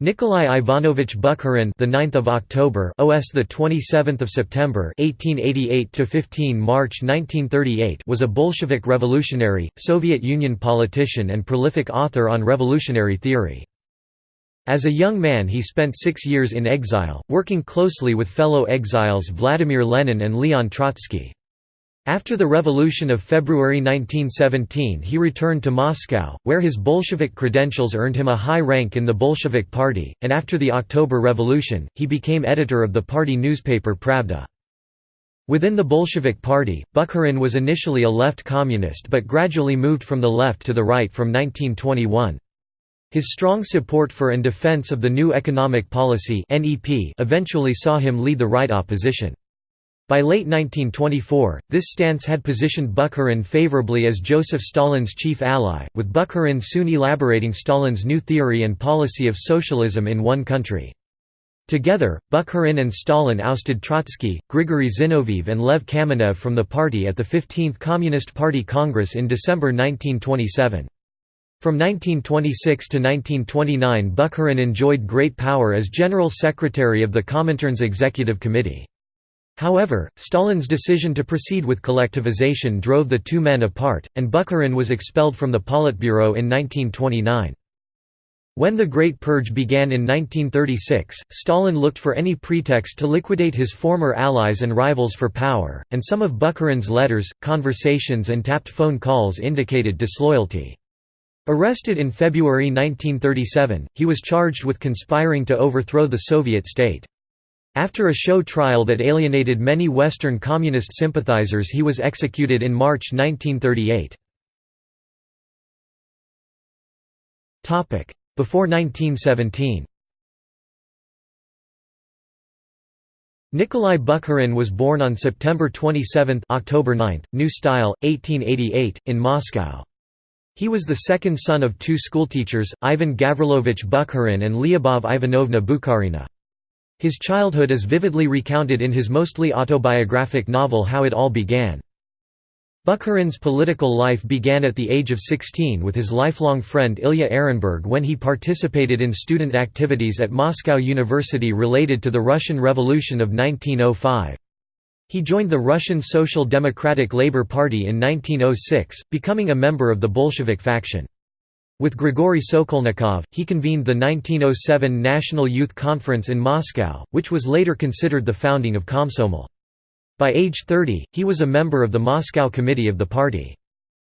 Nikolai Ivanovich Bukharin, the 9th of October, OS the 27th of September, 1888 to 15 March 1938, was a Bolshevik revolutionary, Soviet Union politician and prolific author on revolutionary theory. As a young man he spent 6 years in exile, working closely with fellow exiles Vladimir Lenin and Leon Trotsky. After the Revolution of February 1917 he returned to Moscow, where his Bolshevik credentials earned him a high rank in the Bolshevik Party, and after the October Revolution, he became editor of the party newspaper Pravda. Within the Bolshevik Party, Bukharin was initially a left communist but gradually moved from the left to the right from 1921. His strong support for and defense of the new economic policy eventually saw him lead the right opposition. By late 1924, this stance had positioned Bukharin favorably as Joseph Stalin's chief ally, with Bukharin soon elaborating Stalin's new theory and policy of socialism in one country. Together, Bukharin and Stalin ousted Trotsky, Grigory Zinoviev and Lev Kamenev from the party at the 15th Communist Party Congress in December 1927. From 1926 to 1929 Bukharin enjoyed great power as General Secretary of the Comintern's Executive Committee. However, Stalin's decision to proceed with collectivization drove the two men apart, and Bukharin was expelled from the Politburo in 1929. When the Great Purge began in 1936, Stalin looked for any pretext to liquidate his former allies and rivals for power, and some of Bukharin's letters, conversations and tapped phone calls indicated disloyalty. Arrested in February 1937, he was charged with conspiring to overthrow the Soviet state. After a show trial that alienated many Western Communist sympathizers he was executed in March 1938. Before 1917 Nikolai Bukharin was born on September 27 October 9, New Style, 1888, in Moscow. He was the second son of two schoolteachers, Ivan Gavrilovich Bukharin and Lyubov Ivanovna Bukharina. His childhood is vividly recounted in his mostly autobiographic novel How It All Began. Bukharin's political life began at the age of 16 with his lifelong friend Ilya Ehrenburg when he participated in student activities at Moscow University related to the Russian Revolution of 1905. He joined the Russian Social Democratic Labour Party in 1906, becoming a member of the Bolshevik faction. With Grigory Sokolnikov, he convened the 1907 National Youth Conference in Moscow, which was later considered the founding of Komsomol. By age 30, he was a member of the Moscow Committee of the party.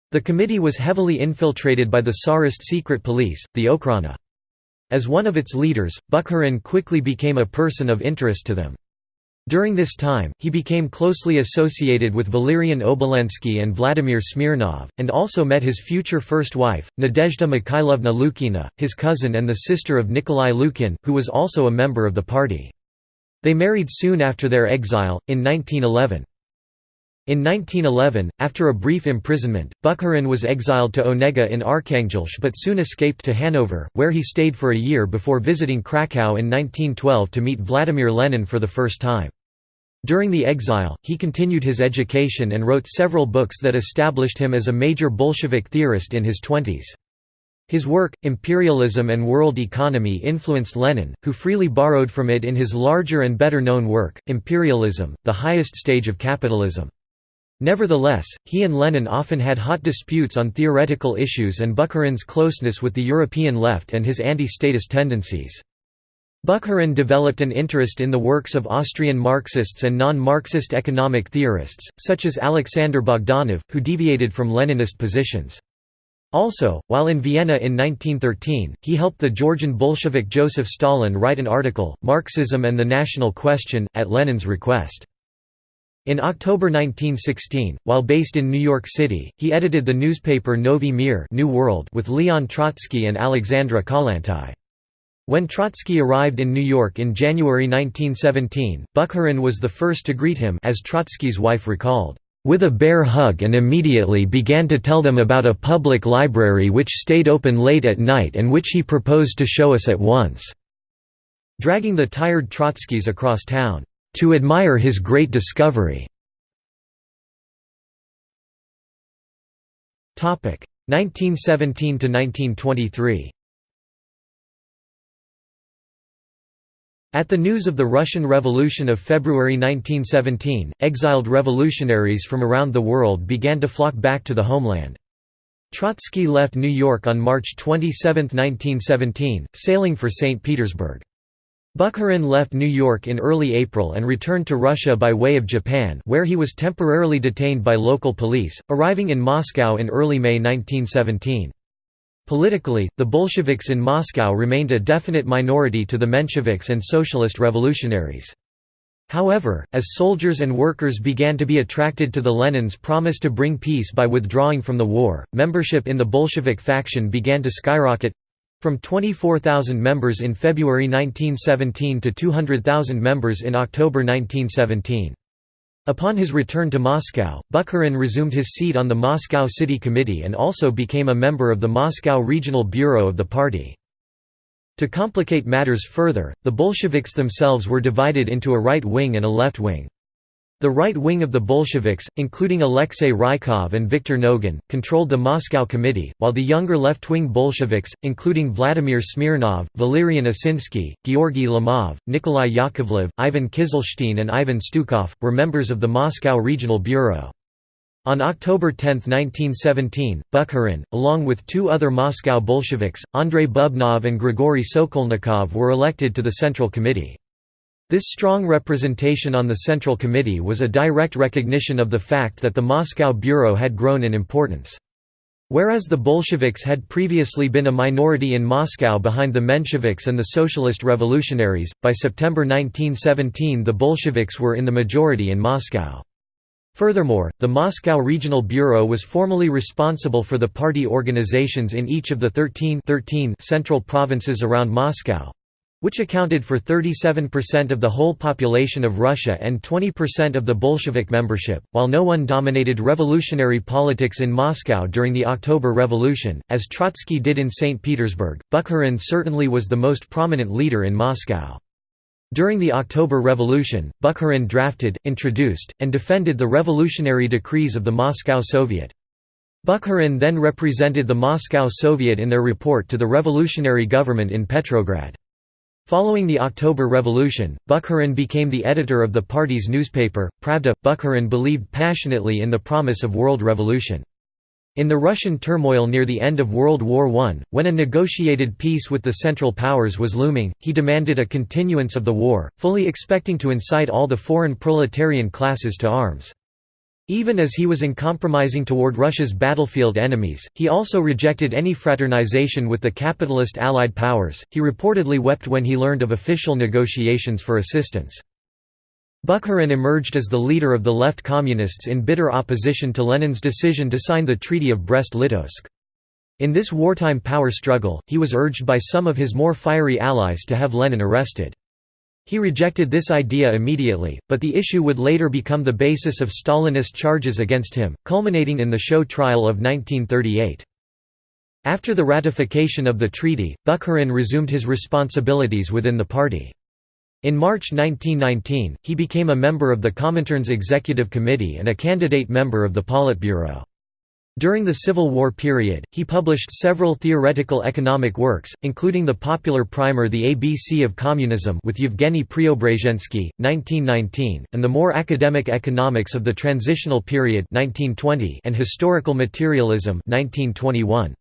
The committee was heavily infiltrated by the Tsarist secret police, the Okhrana. As one of its leaders, Bukharin quickly became a person of interest to them. During this time, he became closely associated with Valerian Obolensky and Vladimir Smirnov, and also met his future first wife, Nadezhda Mikhailovna Lukina, his cousin and the sister of Nikolai Lukin, who was also a member of the party. They married soon after their exile, in 1911. In 1911, after a brief imprisonment, Bukharin was exiled to Onega in Arkhangelsk but soon escaped to Hanover, where he stayed for a year before visiting Krakow in 1912 to meet Vladimir Lenin for the first time. During the exile, he continued his education and wrote several books that established him as a major Bolshevik theorist in his twenties. His work, Imperialism and World Economy influenced Lenin, who freely borrowed from it in his larger and better known work, Imperialism, the highest stage of capitalism. Nevertheless, he and Lenin often had hot disputes on theoretical issues and Bukharin's closeness with the European left and his anti-statist tendencies. Bukharin developed an interest in the works of Austrian Marxists and non-Marxist economic theorists, such as Alexander Bogdanov, who deviated from Leninist positions. Also, while in Vienna in 1913, he helped the Georgian Bolshevik Joseph Stalin write an article, Marxism and the National Question, at Lenin's request. In October 1916, while based in New York City, he edited the newspaper Novi Mir New World with Leon Trotsky and Alexandra Kollontai. When Trotsky arrived in New York in January 1917, Bukharin was the first to greet him as Trotsky's wife recalled, "...with a bear hug and immediately began to tell them about a public library which stayed open late at night and which he proposed to show us at once." Dragging the tired Trotskys across town to admire his great discovery. 1917 to 1923. At the news of the Russian Revolution of February 1917, exiled revolutionaries from around the world began to flock back to the homeland. Trotsky left New York on March 27, 1917, sailing for St. Petersburg. Bukharin left New York in early April and returned to Russia by way of Japan where he was temporarily detained by local police, arriving in Moscow in early May 1917. Politically, the Bolsheviks in Moscow remained a definite minority to the Mensheviks and socialist revolutionaries. However, as soldiers and workers began to be attracted to the Lenin's promise to bring peace by withdrawing from the war, membership in the Bolshevik faction began to skyrocket from 24,000 members in February 1917 to 200,000 members in October 1917. Upon his return to Moscow, Bukharin resumed his seat on the Moscow City Committee and also became a member of the Moscow Regional Bureau of the party. To complicate matters further, the Bolsheviks themselves were divided into a right wing and a left wing. The right wing of the Bolsheviks, including Alexei Rykov and Viktor Nogin, controlled the Moscow Committee, while the younger left-wing Bolsheviks, including Vladimir Smirnov, Valerian Osinsky, Georgy Lomov, Nikolai Yakovlev, Ivan Kizilstein and Ivan Stukov, were members of the Moscow Regional Bureau. On October 10, 1917, Bukharin, along with two other Moscow Bolsheviks, Andrei Bubnov and Grigory Sokolnikov were elected to the Central Committee. This strong representation on the Central Committee was a direct recognition of the fact that the Moscow Bureau had grown in importance. Whereas the Bolsheviks had previously been a minority in Moscow behind the Mensheviks and the Socialist Revolutionaries, by September 1917 the Bolsheviks were in the majority in Moscow. Furthermore, the Moscow Regional Bureau was formally responsible for the party organizations in each of the 13, 13 central provinces around Moscow, which accounted for 37% of the whole population of Russia and 20% of the Bolshevik membership, while no one dominated revolutionary politics in Moscow during the October Revolution, as Trotsky did in St. Petersburg, Bukharin certainly was the most prominent leader in Moscow. During the October Revolution, Bukharin drafted, introduced, and defended the revolutionary decrees of the Moscow Soviet. Bukharin then represented the Moscow Soviet in their report to the revolutionary government in Petrograd. Following the October Revolution, Bukharin became the editor of the party's newspaper, Pravda. Bukharin believed passionately in the promise of world revolution. In the Russian turmoil near the end of World War I, when a negotiated peace with the Central Powers was looming, he demanded a continuance of the war, fully expecting to incite all the foreign proletarian classes to arms. Even as he was uncompromising toward Russia's battlefield enemies, he also rejected any fraternization with the capitalist Allied powers. He reportedly wept when he learned of official negotiations for assistance. Bukharin emerged as the leader of the left communists in bitter opposition to Lenin's decision to sign the Treaty of Brest-Litovsk. In this wartime power struggle, he was urged by some of his more fiery allies to have Lenin arrested. He rejected this idea immediately, but the issue would later become the basis of Stalinist charges against him, culminating in the show trial of 1938. After the ratification of the treaty, Bukharin resumed his responsibilities within the party. In March 1919, he became a member of the Comintern's Executive Committee and a candidate member of the Politburo. During the Civil War period, he published several theoretical economic works, including the popular primer The ABC of Communism with Yevgeny Preobrazhensky, 1919, and the more academic Economics of the Transitional Period 1920 and Historical Materialism 1921.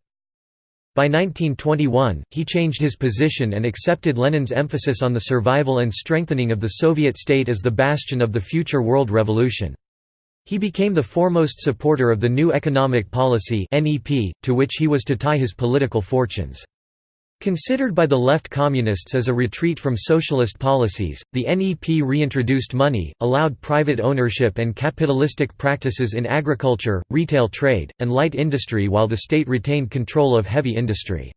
By 1921, he changed his position and accepted Lenin's emphasis on the survival and strengthening of the Soviet state as the bastion of the future world revolution. He became the foremost supporter of the new economic policy to which he was to tie his political fortunes. Considered by the left communists as a retreat from socialist policies, the NEP reintroduced money, allowed private ownership and capitalistic practices in agriculture, retail trade, and light industry while the state retained control of heavy industry.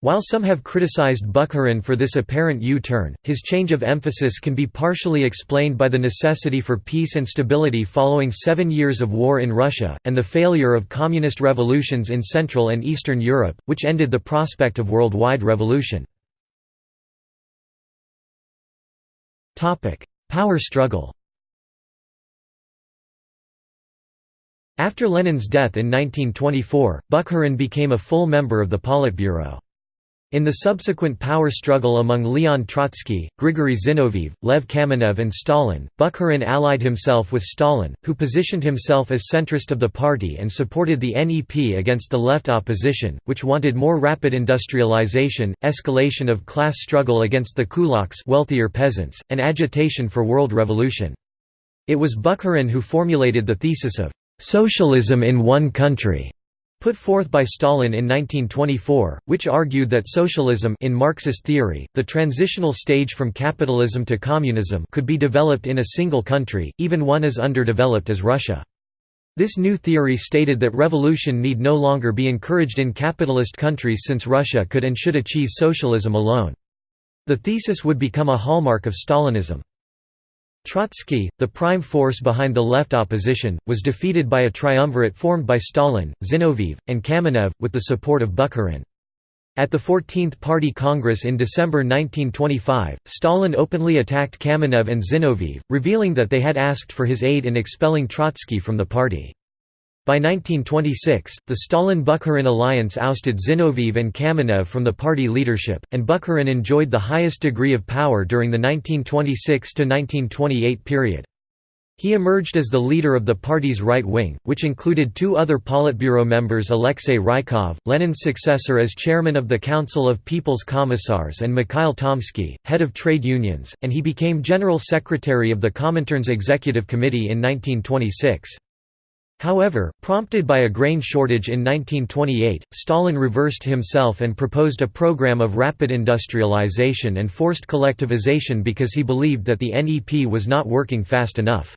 While some have criticized Bukharin for this apparent U-turn, his change of emphasis can be partially explained by the necessity for peace and stability following seven years of war in Russia, and the failure of communist revolutions in Central and Eastern Europe, which ended the prospect of worldwide revolution. Power struggle After Lenin's death in 1924, Bukharin became a full member of the Politburo. In the subsequent power struggle among Leon Trotsky, Grigory Zinoviev, Lev Kamenev and Stalin, Bukharin allied himself with Stalin, who positioned himself as centrist of the party and supported the NEP against the left opposition, which wanted more rapid industrialization, escalation of class struggle against the kulaks wealthier peasants, and agitation for world revolution. It was Bukharin who formulated the thesis of «socialism in one country» put forth by Stalin in 1924, which argued that socialism in Marxist theory, the transitional stage from capitalism to communism could be developed in a single country, even one as underdeveloped as Russia. This new theory stated that revolution need no longer be encouraged in capitalist countries since Russia could and should achieve socialism alone. The thesis would become a hallmark of Stalinism. Trotsky, the prime force behind the left opposition, was defeated by a triumvirate formed by Stalin, Zinoviev, and Kamenev, with the support of Bukharin. At the 14th Party Congress in December 1925, Stalin openly attacked Kamenev and Zinoviev, revealing that they had asked for his aid in expelling Trotsky from the party. By 1926, the Stalin-Bukharin alliance ousted Zinoviev and Kamenev from the party leadership, and Bukharin enjoyed the highest degree of power during the 1926–1928 period. He emerged as the leader of the party's right wing, which included two other Politburo members Alexei Rykov, Lenin's successor as chairman of the Council of People's Commissars and Mikhail Tomsky, head of trade unions, and he became general secretary of the Comintern's executive committee in 1926. However, prompted by a grain shortage in 1928, Stalin reversed himself and proposed a program of rapid industrialization and forced collectivization because he believed that the NEP was not working fast enough.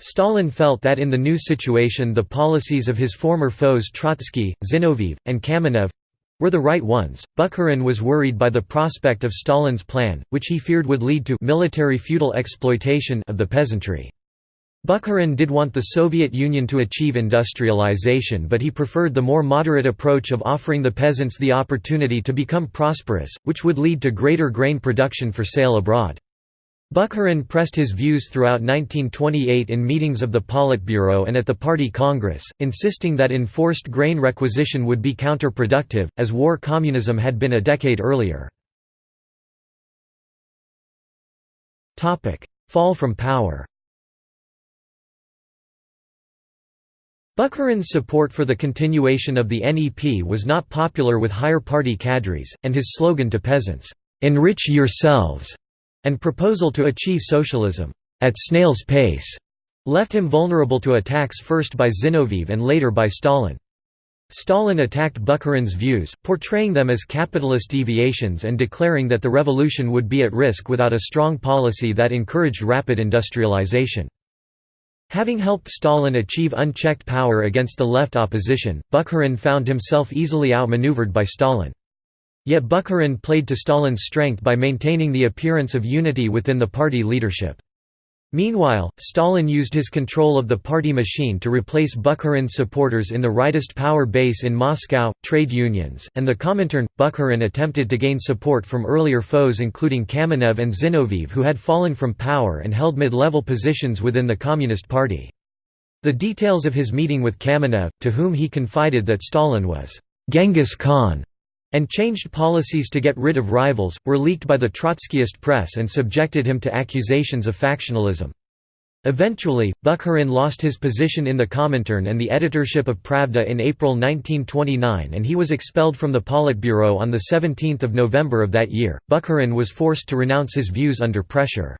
Stalin felt that in the new situation the policies of his former foes Trotsky, Zinoviev, and Kamenev were the right ones. Bukharin was worried by the prospect of Stalin's plan, which he feared would lead to military feudal exploitation of the peasantry. Bukharin did want the Soviet Union to achieve industrialization but he preferred the more moderate approach of offering the peasants the opportunity to become prosperous, which would lead to greater grain production for sale abroad. Bukharin pressed his views throughout 1928 in meetings of the Politburo and at the Party Congress, insisting that enforced grain requisition would be counterproductive, as war communism had been a decade earlier. Fall from power Bukharin's support for the continuation of the NEP was not popular with higher party cadres, and his slogan to peasants, "'Enrich yourselves' and proposal to achieve socialism, "'at snail's pace' left him vulnerable to attacks first by Zinoviev and later by Stalin. Stalin attacked Bukharin's views, portraying them as capitalist deviations and declaring that the revolution would be at risk without a strong policy that encouraged rapid industrialization. Having helped Stalin achieve unchecked power against the left opposition, Bukharin found himself easily outmaneuvered by Stalin. Yet Bukharin played to Stalin's strength by maintaining the appearance of unity within the party leadership. Meanwhile, Stalin used his control of the party machine to replace Bukharin's supporters in the rightist power base in Moscow, trade unions, and the Comintern. Bukharin attempted to gain support from earlier foes including Kamenev and Zinoviev who had fallen from power and held mid-level positions within the Communist Party. The details of his meeting with Kamenev, to whom he confided that Stalin was Genghis Khan, and changed policies to get rid of rivals, were leaked by the Trotskyist press and subjected him to accusations of factionalism. Eventually, Bukharin lost his position in the Comintern and the editorship of Pravda in April 1929 and he was expelled from the Politburo on 17 November of that year. Bukharin was forced to renounce his views under pressure.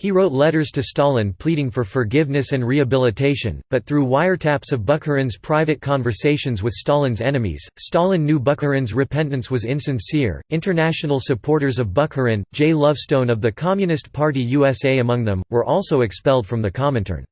He wrote letters to Stalin pleading for forgiveness and rehabilitation, but through wiretaps of Bukharin's private conversations with Stalin's enemies, Stalin knew Bukharin's repentance was insincere. International supporters of Bukharin, J. Lovestone of the Communist Party USA among them, were also expelled from the Comintern.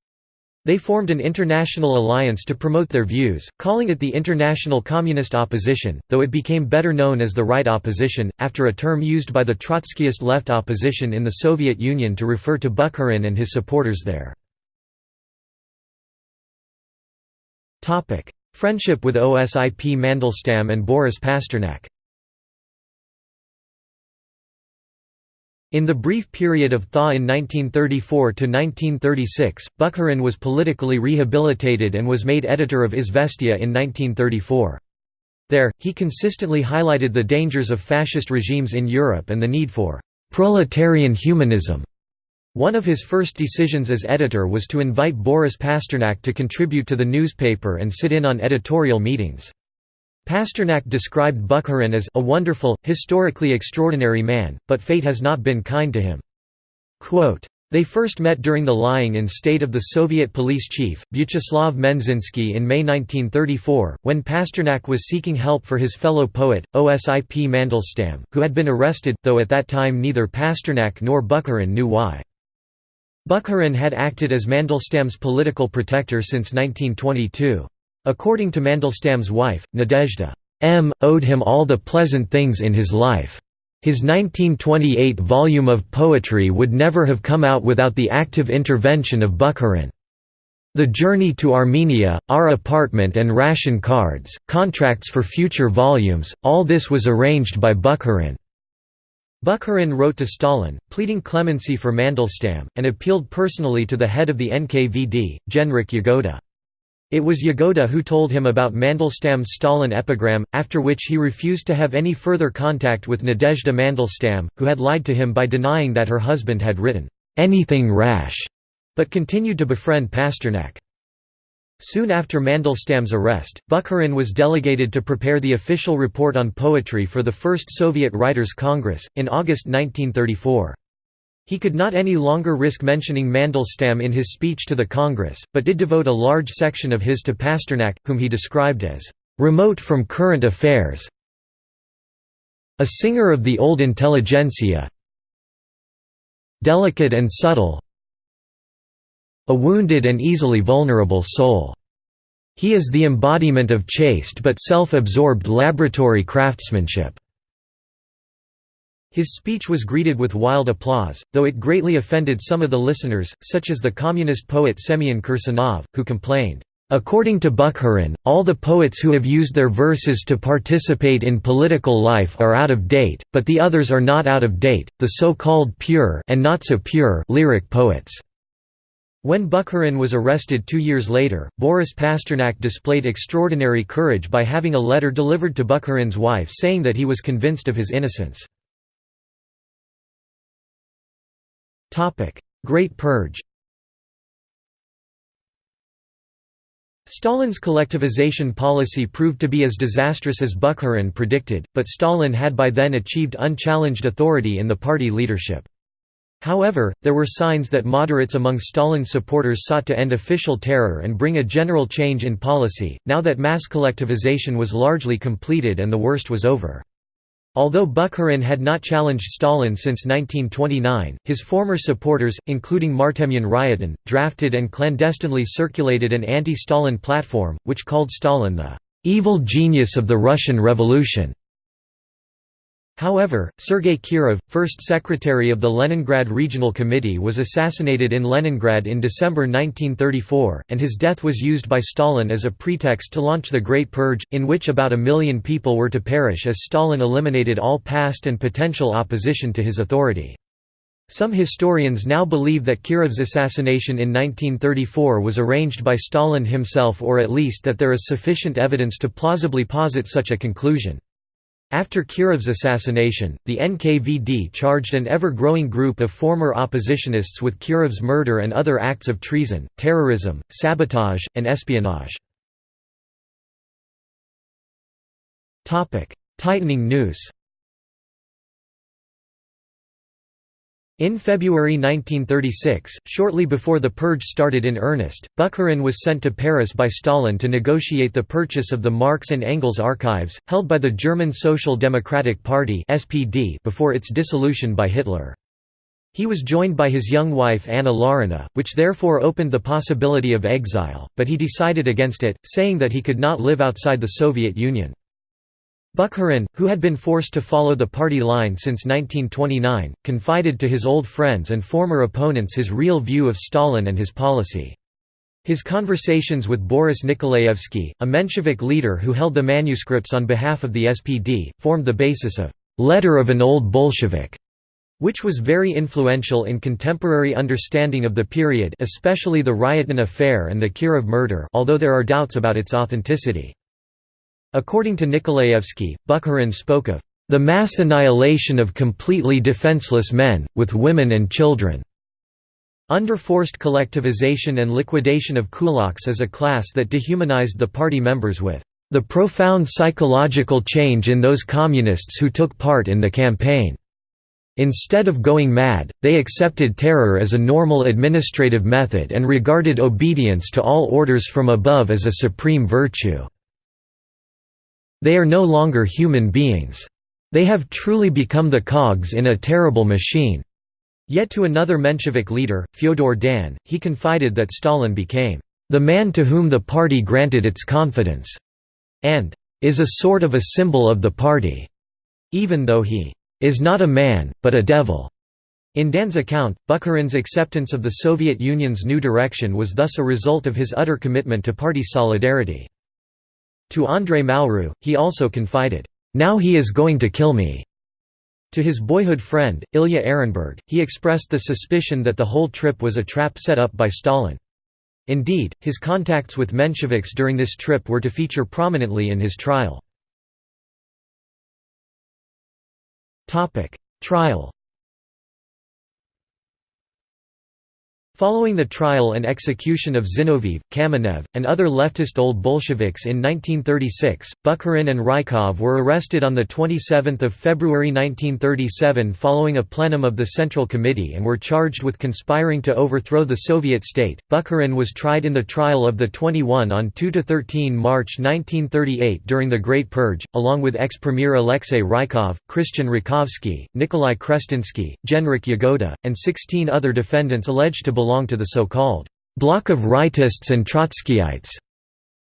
They formed an international alliance to promote their views, calling it the International Communist Opposition, though it became better known as the Right Opposition, after a term used by the Trotskyist left opposition in the Soviet Union to refer to Bukharin and his supporters there. Friendship with Osip Mandelstam and Boris Pasternak In the brief period of thaw in 1934–1936, Bukharin was politically rehabilitated and was made editor of Izvestia in 1934. There, he consistently highlighted the dangers of fascist regimes in Europe and the need for «proletarian humanism». One of his first decisions as editor was to invite Boris Pasternak to contribute to the newspaper and sit in on editorial meetings. Pasternak described Bukharin as a wonderful, historically extraordinary man, but fate has not been kind to him. Quote, they first met during the lying-in state of the Soviet police chief, Vyacheslav Menzhinsky in May 1934, when Pasternak was seeking help for his fellow poet, Osip Mandelstam, who had been arrested, though at that time neither Pasternak nor Bukharin knew why. Bukharin had acted as Mandelstam's political protector since 1922. According to Mandelstam's wife, Nadezhda M. owed him all the pleasant things in his life. His 1928 volume of poetry would never have come out without the active intervention of Bukharin. The journey to Armenia, our apartment and ration cards, contracts for future volumes, all this was arranged by Bukharin. Bukharin wrote to Stalin, pleading clemency for Mandelstam, and appealed personally to the head of the NKVD, Genrikh Yagoda. It was Yagoda who told him about Mandelstam's Stalin epigram, after which he refused to have any further contact with Nadezhda Mandelstam, who had lied to him by denying that her husband had written, "'anything rash' but continued to befriend Pasternak. Soon after Mandelstam's arrest, Bukharin was delegated to prepare the official report on poetry for the First Soviet Writers' Congress, in August 1934. He could not any longer risk mentioning Mandelstam in his speech to the Congress, but did devote a large section of his to Pasternak, whom he described as remote from current affairs, a singer of the old intelligentsia, delicate and subtle, a wounded and easily vulnerable soul. He is the embodiment of chaste but self-absorbed laboratory craftsmanship. His speech was greeted with wild applause, though it greatly offended some of the listeners, such as the communist poet Semyon Kirsanov, who complained, According to Bukharin, all the poets who have used their verses to participate in political life are out of date, but the others are not out of date, the so-called pure and not so pure lyric poets. When Bukharin was arrested two years later, Boris Pasternak displayed extraordinary courage by having a letter delivered to Bukharin's wife saying that he was convinced of his innocence. Great Purge Stalin's collectivization policy proved to be as disastrous as Bukharin predicted, but Stalin had by then achieved unchallenged authority in the party leadership. However, there were signs that moderates among Stalin's supporters sought to end official terror and bring a general change in policy, now that mass collectivization was largely completed and the worst was over. Although Bukharin had not challenged Stalin since 1929, his former supporters, including Martemyan Ryutin, drafted and clandestinely circulated an anti-Stalin platform, which called Stalin the "...evil genius of the Russian Revolution." However, Sergei Kirov, first secretary of the Leningrad Regional Committee was assassinated in Leningrad in December 1934, and his death was used by Stalin as a pretext to launch the Great Purge, in which about a million people were to perish as Stalin eliminated all past and potential opposition to his authority. Some historians now believe that Kirov's assassination in 1934 was arranged by Stalin himself or at least that there is sufficient evidence to plausibly posit such a conclusion. After Kirov's assassination, the NKVD charged an ever-growing group of former oppositionists with Kirov's murder and other acts of treason, terrorism, sabotage, and espionage. Tightening noose In February 1936, shortly before the purge started in earnest, Bukharin was sent to Paris by Stalin to negotiate the purchase of the Marx and Engels archives, held by the German Social Democratic Party before its dissolution by Hitler. He was joined by his young wife Anna Larina, which therefore opened the possibility of exile, but he decided against it, saying that he could not live outside the Soviet Union. Bukharin, who had been forced to follow the party line since 1929, confided to his old friends and former opponents his real view of Stalin and his policy. His conversations with Boris Nikolaevsky, a Menshevik leader who held the manuscripts on behalf of the SPD, formed the basis of «Letter of an Old Bolshevik», which was very influential in contemporary understanding of the period especially the Ryutin affair and the Kirov murder although there are doubts about its authenticity. According to Nikolaevsky, Bukharin spoke of the mass annihilation of completely defenseless men, with women and children. Under forced collectivization and liquidation of kulaks as a class that dehumanized the party members with the profound psychological change in those communists who took part in the campaign. Instead of going mad, they accepted terror as a normal administrative method and regarded obedience to all orders from above as a supreme virtue. They are no longer human beings. They have truly become the cogs in a terrible machine. Yet to another Menshevik leader, Fyodor Dan, he confided that Stalin became the man to whom the party granted its confidence, and is a sort of a symbol of the party, even though he is not a man, but a devil. In Dan's account, Bukharin's acceptance of the Soviet Union's new direction was thus a result of his utter commitment to party solidarity. To Andrei Malraux, he also confided, "'Now he is going to kill me. To his boyhood friend, Ilya Ehrenburg, he expressed the suspicion that the whole trip was a trap set up by Stalin. Indeed, his contacts with Mensheviks during this trip were to feature prominently in his trial. Trial Following the trial and execution of Zinoviev, Kamenev, and other leftist old Bolsheviks in 1936, Bukharin and Rykov were arrested on 27 February 1937 following a plenum of the Central Committee and were charged with conspiring to overthrow the Soviet state. Bukharin was tried in the trial of the 21 on 2–13 March 1938 during the Great Purge, along with ex-premier Alexei Rykov, Christian Rakovsky, Nikolai Krestinsky, Genrikh Yagoda, and 16 other defendants alleged to belong belonged to the so-called bloc of rightists and Trotskyites.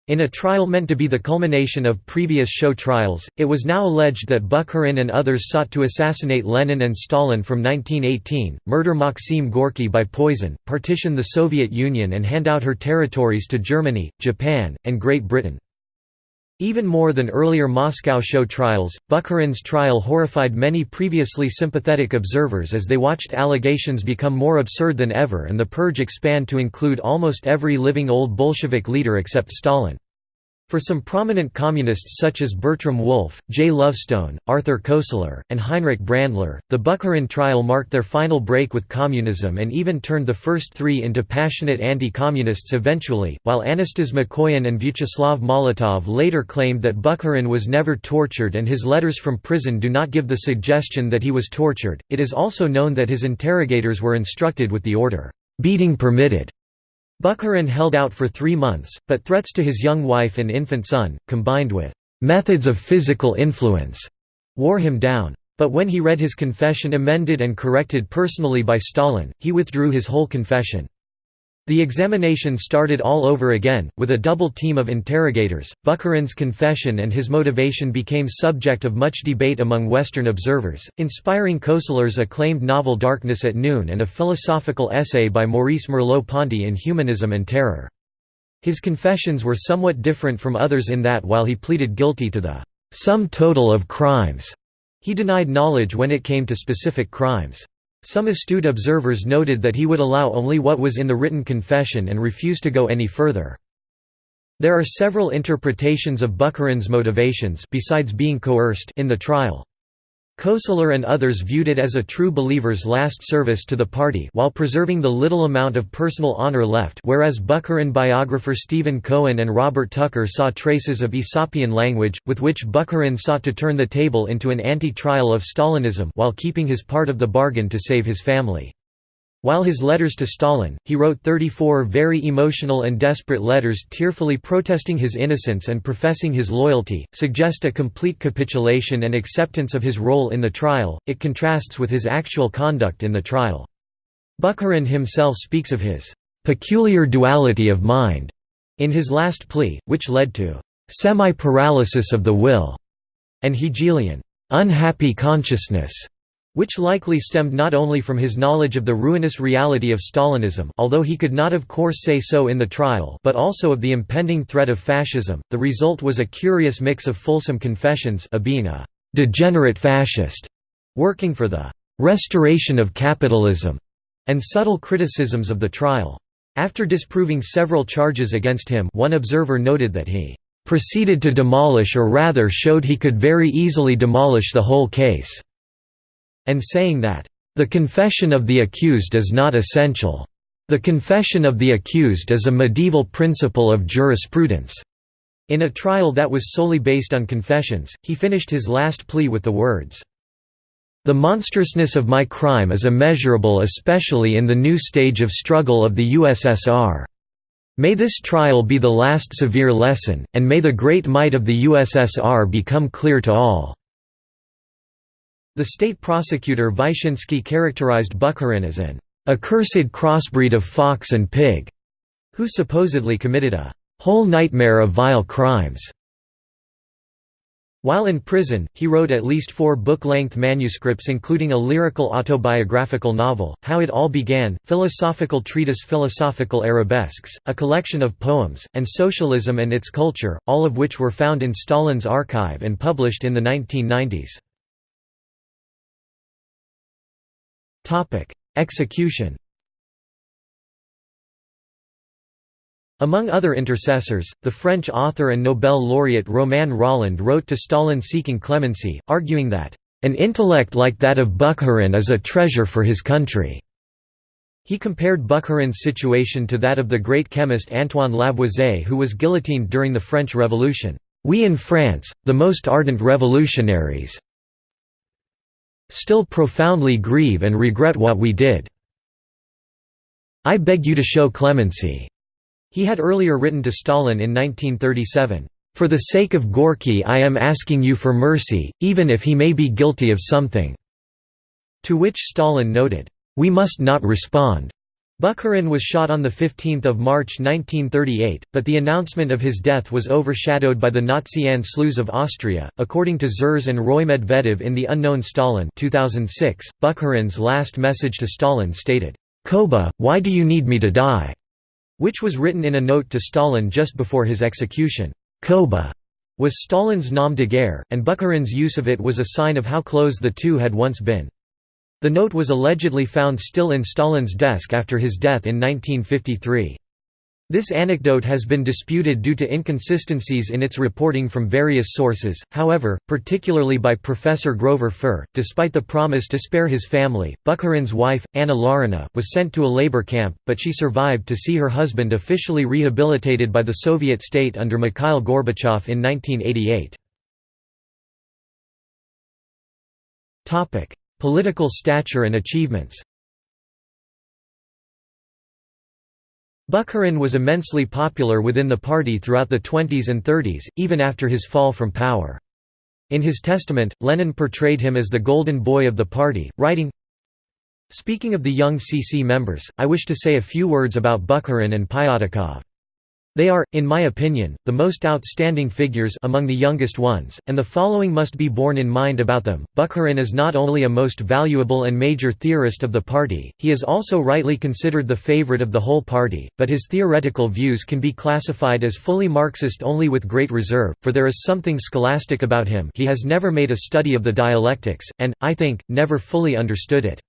In a trial meant to be the culmination of previous show trials, it was now alleged that Bukharin and others sought to assassinate Lenin and Stalin from 1918, murder Maxim Gorky by poison, partition the Soviet Union and hand out her territories to Germany, Japan, and Great Britain. Even more than earlier Moscow show trials, Bukharin's trial horrified many previously sympathetic observers as they watched allegations become more absurd than ever and the purge expand to include almost every living old Bolshevik leader except Stalin. For some prominent communists such as Bertram Wolfe, Jay Lovestone, Arthur Koestler, and Heinrich Brandler, the Bukharin trial marked their final break with communism and even turned the first three into passionate anti-communists eventually, while Anastas Mikoyan and Vyacheslav Molotov later claimed that Bukharin was never tortured and his letters from prison do not give the suggestion that he was tortured. It is also known that his interrogators were instructed with the order, "'beating permitted' Bukharin held out for three months, but threats to his young wife and infant son, combined with "...methods of physical influence," wore him down. But when he read his confession amended and corrected personally by Stalin, he withdrew his whole confession. The examination started all over again, with a double team of interrogators. Bukharin's confession and his motivation became subject of much debate among Western observers, inspiring Koestler's acclaimed novel Darkness at Noon and a philosophical essay by Maurice Merleau-Ponty in Humanism and Terror. His confessions were somewhat different from others in that while he pleaded guilty to the sum total of crimes, he denied knowledge when it came to specific crimes. Some astute observers noted that he would allow only what was in the written confession and refuse to go any further. There are several interpretations of Bukharin's motivations besides being coerced in the trial. Koestler and others viewed it as a true believer's last service to the party while preserving the little amount of personal honor left whereas Bukharin biographer Stephen Cohen and Robert Tucker saw traces of Aesopian language, with which Bukharin sought to turn the table into an anti-trial of Stalinism while keeping his part of the bargain to save his family. While his letters to Stalin, he wrote 34 very emotional and desperate letters tearfully protesting his innocence and professing his loyalty, suggest a complete capitulation and acceptance of his role in the trial, it contrasts with his actual conduct in the trial. Bukharin himself speaks of his "...peculiar duality of mind", in his last plea, which led to "...semi-paralysis of the will", and Hegelian "...unhappy consciousness", which likely stemmed not only from his knowledge of the ruinous reality of Stalinism although he could not of course say so in the trial but also of the impending threat of fascism. The result was a curious mix of fulsome confessions of being a «degenerate fascist» working for the «restoration of capitalism» and subtle criticisms of the trial. After disproving several charges against him one observer noted that he proceeded to demolish or rather showed he could very easily demolish the whole case", and saying that, "...the confession of the accused is not essential. The confession of the accused is a medieval principle of jurisprudence." In a trial that was solely based on confessions, he finished his last plea with the words, the monstrousness of my crime is immeasurable especially in the new stage of struggle of the USSR. May this trial be the last severe lesson, and may the great might of the USSR become clear to all." The state prosecutor Vyshinsky characterized Bukharin as an accursed crossbreed of fox and pig, who supposedly committed a whole nightmare of vile crimes. While in prison, he wrote at least four book-length manuscripts including a lyrical autobiographical novel, How It All Began, philosophical treatise Philosophical Arabesques, a collection of poems, and Socialism and Its Culture, all of which were found in Stalin's archive and published in the 1990s. Execution Among other intercessors, the French author and Nobel laureate Romain Rolland wrote to Stalin seeking clemency, arguing that, "...an intellect like that of Bukharin is a treasure for his country." He compared Bukharin's situation to that of the great chemist Antoine Lavoisier who was guillotined during the French Revolution. We in France, the most ardent revolutionaries, still profoundly grieve and regret what we did. I beg you to show clemency. He had earlier written to Stalin in 1937, "...for the sake of Gorky I am asking you for mercy, even if he may be guilty of something." To which Stalin noted, "...we must not respond." Bukharin was shot on 15 March 1938, but the announcement of his death was overshadowed by the Nazi Anschluss of Austria. According to Zhores and Roy Medvedev in The Unknown Stalin 2006, Bukharin's last message to Stalin stated, Koba, why do you need me to die? which was written in a note to Stalin just before his execution. Koba was Stalin's nom de guerre, and Bukharin's use of it was a sign of how close the two had once been. The note was allegedly found still in Stalin's desk after his death in 1953. This anecdote has been disputed due to inconsistencies in its reporting from various sources, however, particularly by Professor Grover Furr. Despite the promise to spare his family, Bukharin's wife, Anna Larina, was sent to a labor camp, but she survived to see her husband officially rehabilitated by the Soviet state under Mikhail Gorbachev in 1988. Political stature and achievements Bukharin was immensely popular within the party throughout the 20s and 30s, even after his fall from power. In his testament, Lenin portrayed him as the golden boy of the party, writing, Speaking of the young CC members, I wish to say a few words about Bukharin and Pyatakov. They are, in my opinion, the most outstanding figures among the youngest ones, and the following must be borne in mind about them. Bukharin is not only a most valuable and major theorist of the party, he is also rightly considered the favorite of the whole party, but his theoretical views can be classified as fully Marxist only with great reserve, for there is something scholastic about him he has never made a study of the dialectics, and, I think, never fully understood it.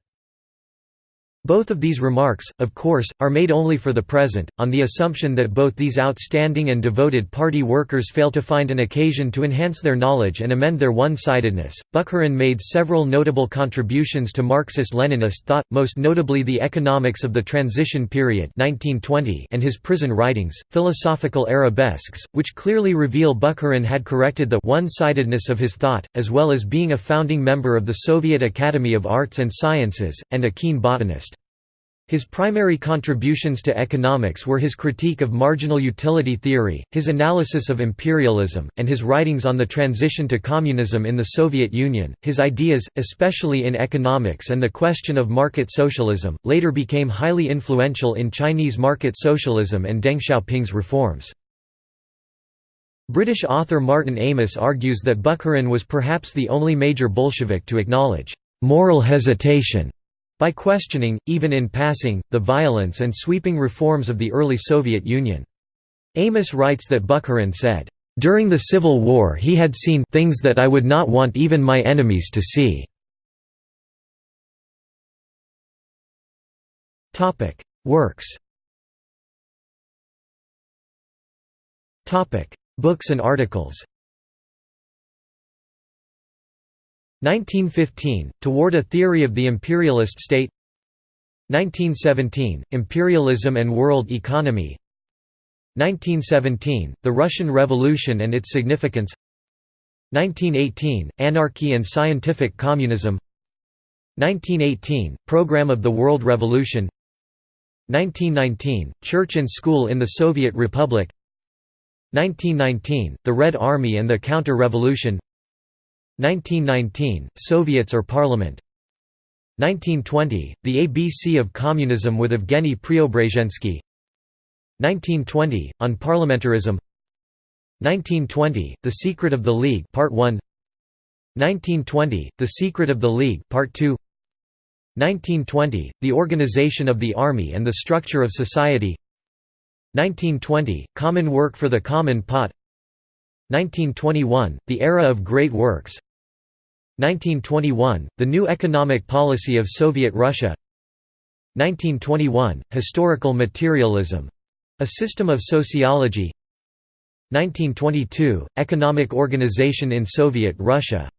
Both of these remarks, of course, are made only for the present, on the assumption that both these outstanding and devoted party workers fail to find an occasion to enhance their knowledge and amend their one-sidedness. Bukharin made several notable contributions to Marxist-Leninist thought, most notably the Economics of the Transition Period (1920) and his prison writings, Philosophical Arabesques, which clearly reveal Bukharin had corrected the one-sidedness of his thought, as well as being a founding member of the Soviet Academy of Arts and Sciences and a keen botanist. His primary contributions to economics were his critique of marginal utility theory, his analysis of imperialism, and his writings on the transition to communism in the Soviet Union. His ideas, especially in economics and the question of market socialism, later became highly influential in Chinese market socialism and Deng Xiaoping's reforms. British author Martin Amis argues that Bukharin was perhaps the only major Bolshevik to acknowledge moral hesitation by questioning, even in passing, the violence and sweeping reforms of the early Soviet Union. Amis writes that Bukharin said, "...during the Civil War he had seen things that I would not want even my enemies to see." Works Books and articles 1915, Toward a Theory of the Imperialist State. 1917, Imperialism and World Economy. 1917, The Russian Revolution and its Significance. 1918, Anarchy and Scientific Communism. 1918, Program of the World Revolution. 1919, Church and School in the Soviet Republic. 1919, The Red Army and the Counter-Revolution 1919, Soviets or Parliament. 1920, The ABC of Communism with Evgeny Preobrazhensky. 1920, On Parliamentarism. 1920, The Secret of the League Part 1 1920, The Secret of the League Part 2 1920, The Organization of the Army and the Structure of Society. 1920, Common Work for the Common Pot. 1921, The Era of Great Works 1921, The New Economic Policy of Soviet Russia. 1921, Historical Materialism — a system of sociology. 1922, Economic Organization in Soviet Russia.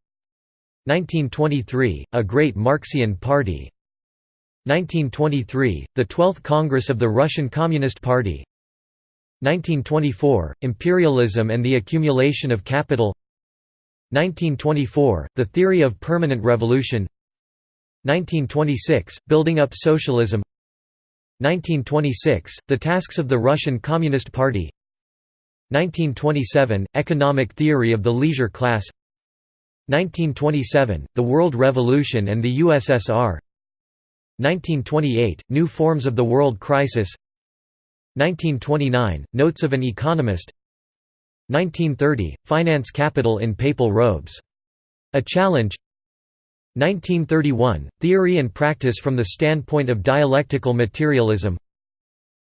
1923, A Great Marxian Party. 1923, the 12th Congress of the Russian Communist Party. 1924, Imperialism and the Accumulation of Capital 1924, The Theory of Permanent Revolution. 1926, Building up Socialism. 1926, The Tasks of the Russian Communist Party. 1927, Economic Theory of the Leisure Class. 1927, The World Revolution and the USSR 1928, New Forms of the World Crisis. 1929, Notes of an Economist 1930, Finance Capital in Papal Robes. A Challenge 1931, Theory and Practice from the Standpoint of Dialectical Materialism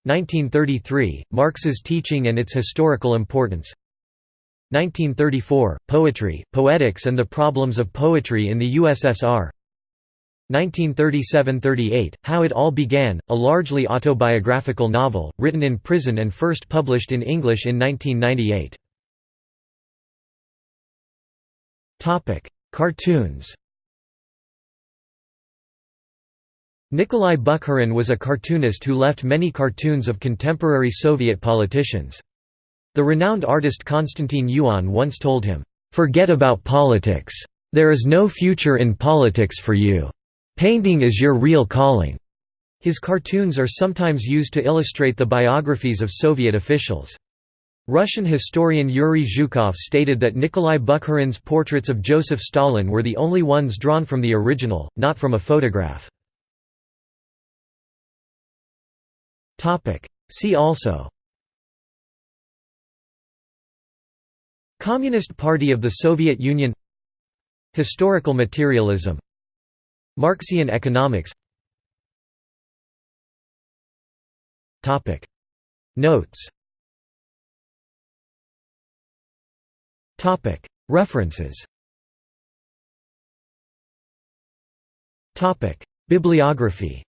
1933, Marx's Teaching and its Historical Importance 1934, Poetry, Poetics and the Problems of Poetry in the USSR 1937–38, How It All Began, a largely autobiographical novel, written in prison and first published in English in 1998 Topic: Cartoons. Nikolai Bukharin was a cartoonist who left many cartoons of contemporary Soviet politicians. The renowned artist Konstantin Yuon once told him, "Forget about politics. There is no future in politics for you. Painting is your real calling." His cartoons are sometimes used to illustrate the biographies of Soviet officials. Russian historian Yuri Zhukov stated that Nikolai Bukharin's portraits of Joseph Stalin were the only ones drawn from the original, not from a photograph. See also Communist Party of the Soviet Union Historical materialism Marxian economics Notes References Bibliography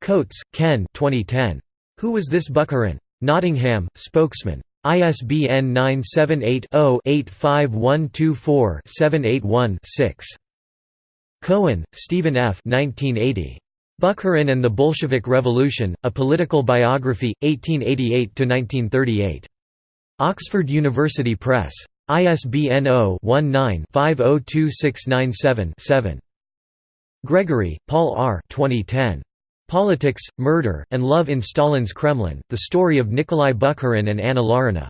Coates, Ken 2010. Who Was This Bukharin? Nottingham, Spokesman. ISBN 978-0-85124-781-6. Cohen, Stephen F. 1980. Bukharin and the Bolshevik Revolution, A Political Biography, 1888–1938. Oxford University Press. ISBN 0-19-502697-7. Gregory, Paul R. 2010. Politics, Murder, and Love in Stalin's Kremlin, The Story of Nikolai Bukharin and Anna Larina.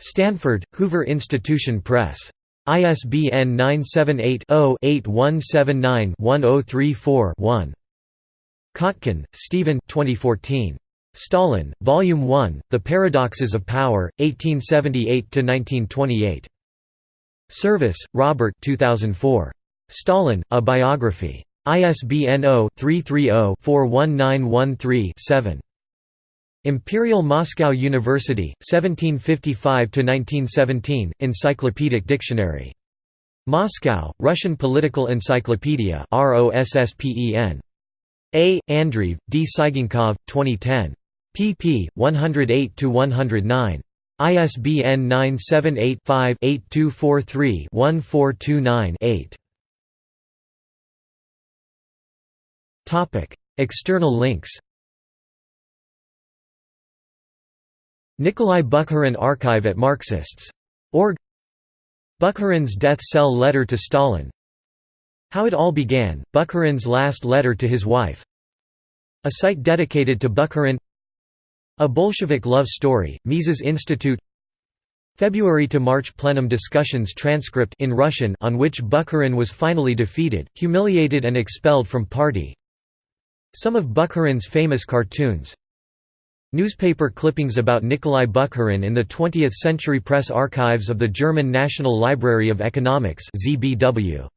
Stanford, Hoover Institution Press. ISBN 978 0 8179 1034 1. Kotkin, Stephen 2014. Stalin, Volume 1, The Paradoxes of Power, 1878–1928. Service, Robert 2004. Stalin, A Biography. ISBN 0-330-41913-7. Imperial Moscow University, 1755–1917, Encyclopedic Dictionary. Moscow, Russian Political Encyclopedia ROSSPEN. A. Andreev, D. Tsygankov, 2010. pp. 108–109. ISBN 978-5-8243-1429-8. External links Nikolai Bukharin Archive at Marxists.org Bukharin's death cell letter to Stalin How it all began, Bukharin's last letter to his wife. A site dedicated to Bukharin A Bolshevik love story, Mises Institute. February to March plenum discussions transcript in Russian on which Bukharin was finally defeated, humiliated and expelled from party. Some of Bukharin's famous cartoons. Newspaper clippings about Nikolai Bukharin in the 20th Century Press Archives of the German National Library of Economics ZBW.